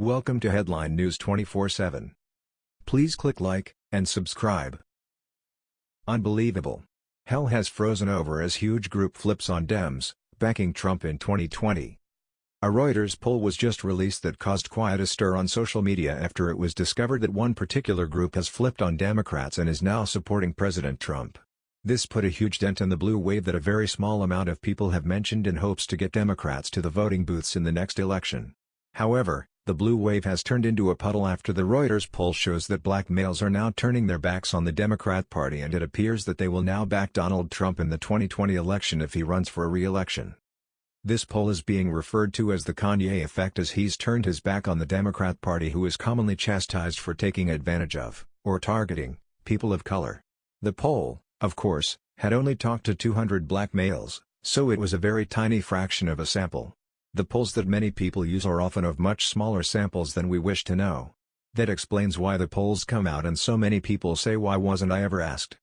Welcome to Headline News 24/7. Please click like and subscribe. Unbelievable. Hell has frozen over as huge group flips on Dems, backing Trump in 2020. A Reuters poll was just released that caused quite a stir on social media after it was discovered that one particular group has flipped on Democrats and is now supporting President Trump. This put a huge dent in the blue wave that a very small amount of people have mentioned in hopes to get Democrats to the voting booths in the next election. However, the blue wave has turned into a puddle after the Reuters poll shows that black males are now turning their backs on the Democrat Party and it appears that they will now back Donald Trump in the 2020 election if he runs for a re-election. This poll is being referred to as the Kanye effect as he's turned his back on the Democrat Party who is commonly chastised for taking advantage of, or targeting, people of color. The poll, of course, had only talked to 200 black males, so it was a very tiny fraction of a sample. The polls that many people use are often of much smaller samples than we wish to know. That explains why the polls come out and so many people say why wasn't I ever asked.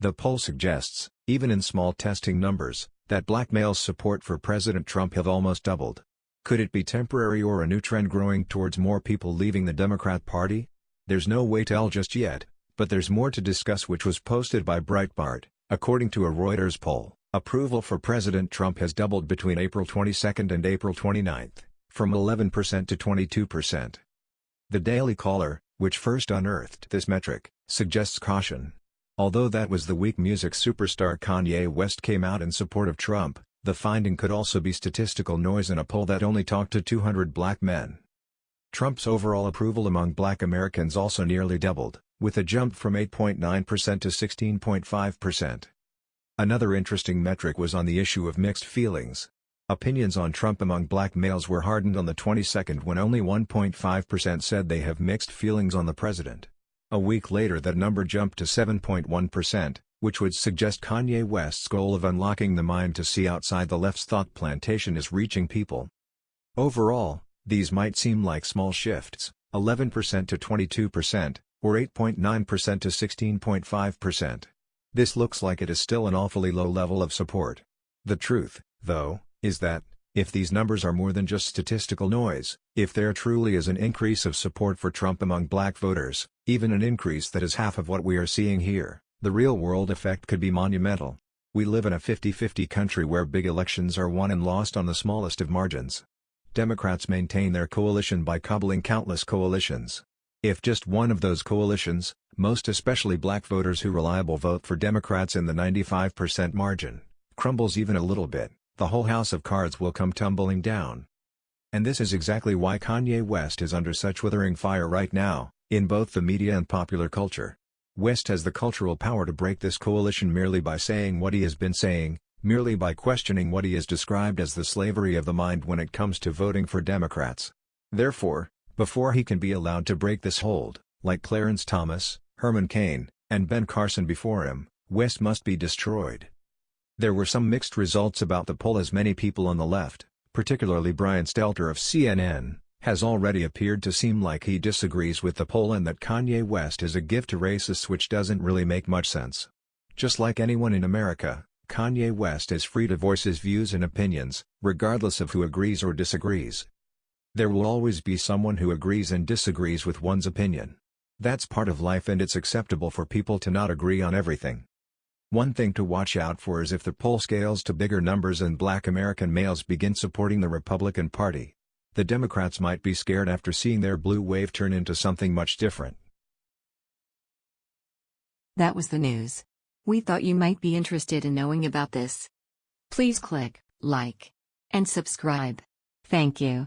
The poll suggests, even in small testing numbers, that black males' support for President Trump have almost doubled. Could it be temporary or a new trend growing towards more people leaving the Democrat Party? There's no way to tell just yet, but there's more to discuss which was posted by Breitbart, according to a Reuters poll. Approval for President Trump has doubled between April 22 and April 29, from 11% to 22%. The Daily Caller, which first unearthed this metric, suggests caution. Although that was the week music superstar Kanye West came out in support of Trump, the finding could also be statistical noise in a poll that only talked to 200 black men. Trump's overall approval among black Americans also nearly doubled, with a jump from 8.9% to 16.5%. Another interesting metric was on the issue of mixed feelings. Opinions on Trump among black males were hardened on the 22nd when only 1.5% said they have mixed feelings on the president. A week later that number jumped to 7.1%, which would suggest Kanye West's goal of unlocking the mind to see outside the left's thought plantation is reaching people. Overall, these might seem like small shifts, 11% to 22%, or 8.9% to 16.5%. This looks like it is still an awfully low level of support. The truth, though, is that, if these numbers are more than just statistical noise, if there truly is an increase of support for Trump among black voters, even an increase that is half of what we are seeing here, the real-world effect could be monumental. We live in a 50-50 country where big elections are won and lost on the smallest of margins. Democrats maintain their coalition by cobbling countless coalitions. If just one of those coalitions, most especially black voters who reliable vote for Democrats in the 95% margin, crumbles even a little bit, the whole house of cards will come tumbling down. And this is exactly why Kanye West is under such withering fire right now, in both the media and popular culture. West has the cultural power to break this coalition merely by saying what he has been saying, merely by questioning what he has described as the slavery of the mind when it comes to voting for Democrats. Therefore, before he can be allowed to break this hold, like Clarence Thomas, Herman Cain, and Ben Carson before him, West must be destroyed. There were some mixed results about the poll as many people on the left, particularly Brian Stelter of CNN, has already appeared to seem like he disagrees with the poll and that Kanye West is a gift to racists which doesn't really make much sense. Just like anyone in America, Kanye West is free to voice his views and opinions, regardless of who agrees or disagrees. There will always be someone who agrees and disagrees with one's opinion. That's part of life and it's acceptable for people to not agree on everything. One thing to watch out for is if the poll scales to bigger numbers and black American males begin supporting the Republican Party. The Democrats might be scared after seeing their blue wave turn into something much different. That was the news. We thought you might be interested in knowing about this. Please click like and subscribe. Thank you.